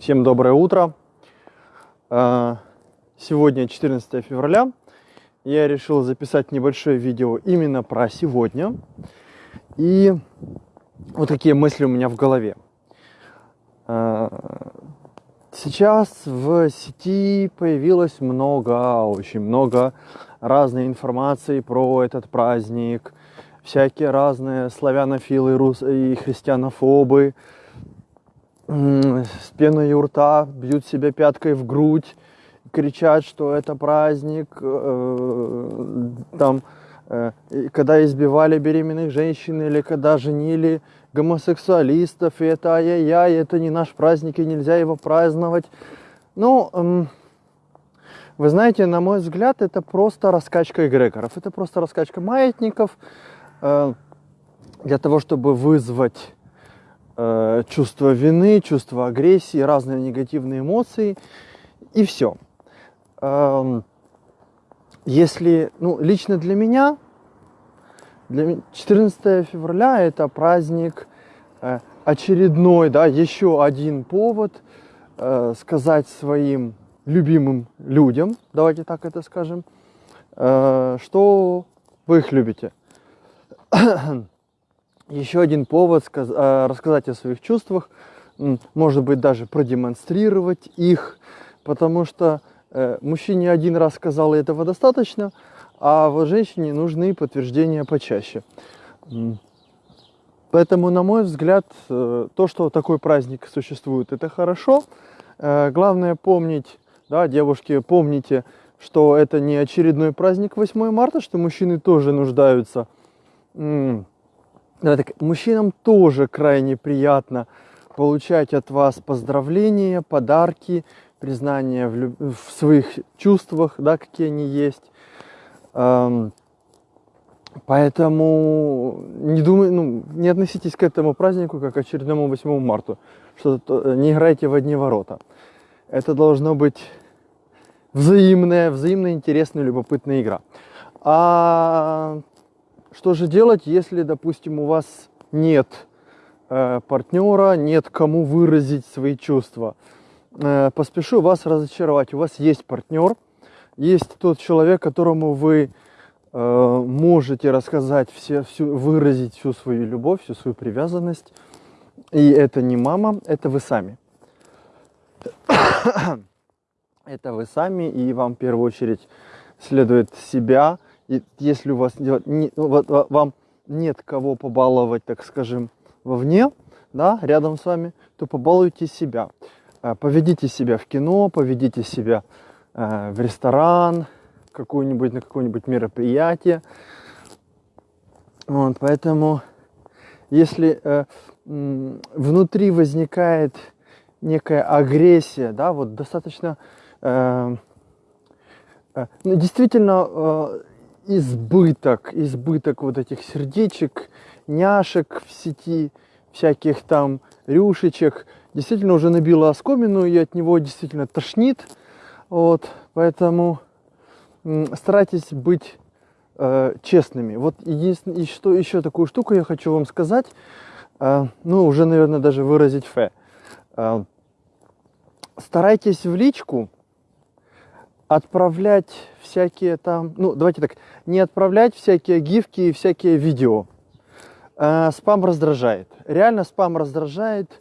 Всем доброе утро. А, сегодня 14 февраля. Я решил записать небольшое видео именно про сегодня. И вот какие мысли у меня в голове. А, сейчас в сети появилось много, очень много разной информации про этот праздник. Всякие разные славянофилы и христианофобы с пеной у рта, бьют себя пяткой в грудь, кричат, что это праздник, э, там, э, когда избивали беременных женщин или когда женили гомосексуалистов, и это ай-яй-яй, это не наш праздник, и нельзя его праздновать. Ну, вы знаете, на мой взгляд, это просто раскачка эгрегоров, это просто раскачка маятников э, для того, чтобы вызвать э, чувство вины, чувство агрессии, разные негативные эмоции и все. Э, если, ну, лично для меня, для 14 февраля это праздник э, очередной, да, еще один повод э, сказать своим любимым людям, давайте так это скажем, что вы их любите еще один повод э, рассказать о своих чувствах, может быть, даже продемонстрировать их, потому что э, мужчине один раз сказал, этого достаточно, а вот женщине нужны подтверждения почаще. Поэтому, на мой взгляд, э, то, что такой праздник существует, это хорошо. Главное помнить, да, девушки, помните, что это не очередной праздник 8 марта, что мужчины тоже нуждаются да, так, мужчинам тоже крайне приятно получать от вас поздравления, подарки, признание в, люб... в своих чувствах, да, какие они есть. Эм, поэтому не думай, ну, не относитесь к этому празднику как к очередному 8 марта, что не играйте в одни ворота. Это должно быть взаимная, взаимно интересная, любопытная игра. А что же делать, если, допустим, у вас нет э, партнера, нет кому выразить свои чувства? Э, поспешу вас разочаровать. У вас есть партнер, есть тот человек, которому вы э, можете рассказать все, всю, выразить всю свою любовь, всю свою привязанность. И это не мама, это вы сами. это вы сами, и вам в первую очередь следует себя и если у вас не, вам нет кого побаловать, так скажем, вовне, да, рядом с вами, то побалуйте себя. Э, поведите себя в кино, поведите себя э, в ресторан, какую-нибудь на какое-нибудь мероприятие. Вот, поэтому, если э, внутри возникает некая агрессия, да, вот достаточно э, э, ну, действительно э, избыток, избыток вот этих сердечек, няшек в сети, всяких там рюшечек, действительно уже набило оскомину и от него действительно тошнит. Вот, поэтому старайтесь быть э, честными. Вот единственное, что еще такую штуку я хочу вам сказать, э, ну уже, наверное, даже выразить фе. Э, старайтесь в личку отправлять всякие там, ну давайте так, не отправлять всякие гифки и всякие видео. Э, спам раздражает. Реально спам раздражает.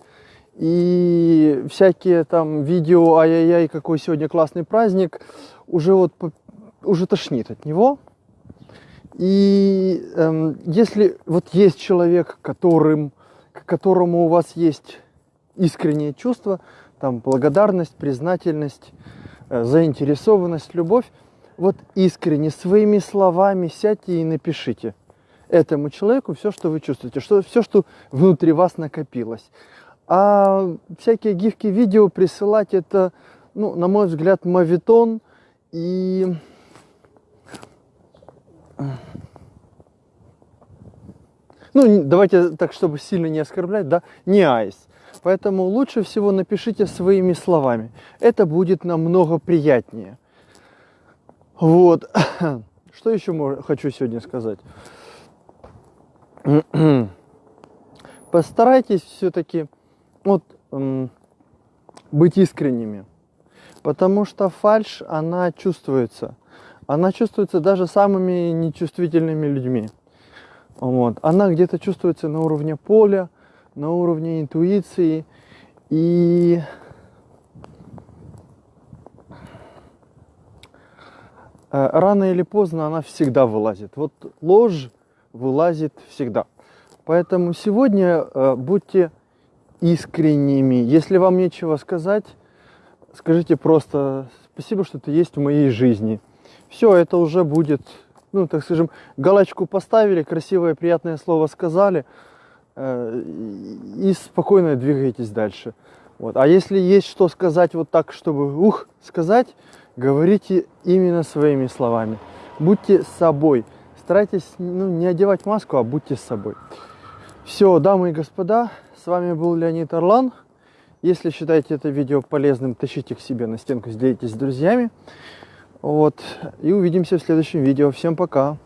И всякие там видео, ай-яй-яй, какой сегодня классный праздник, уже вот уже тошнит от него. И эм, если вот есть человек, которым, к которому у вас есть искреннее чувство, там благодарность, признательность, заинтересованность, любовь, вот искренне своими словами сядьте и напишите этому человеку все, что вы чувствуете, что, все, что внутри вас накопилось. А всякие гифки, видео присылать, это, ну, на мой взгляд, мавитон и... Ну, давайте так, чтобы сильно не оскорблять, да, не айс. Поэтому лучше всего напишите своими словами. Это будет намного приятнее. Вот. Что еще хочу сегодня сказать? Постарайтесь все-таки, вот быть искренними. Потому что фальшь, она чувствуется. Она чувствуется даже самыми нечувствительными людьми. Вот. Она где-то чувствуется на уровне поля, на уровне интуиции. И э, рано или поздно она всегда вылазит. Вот ложь вылазит всегда. Поэтому сегодня э, будьте искренними. Если вам нечего сказать, скажите просто спасибо, что ты есть в моей жизни. Все, это уже будет, ну, так скажем, галочку поставили, красивое, приятное слово сказали, и спокойно двигаетесь дальше. Вот. А если есть что сказать вот так, чтобы ух, сказать, говорите именно своими словами. Будьте собой. Старайтесь ну, не одевать маску, а будьте собой. Все, дамы и господа, с вами был Леонид Орлан. Если считаете это видео полезным, тащите к себе на стенку, делитесь с друзьями. Вот. И увидимся в следующем видео. Всем пока.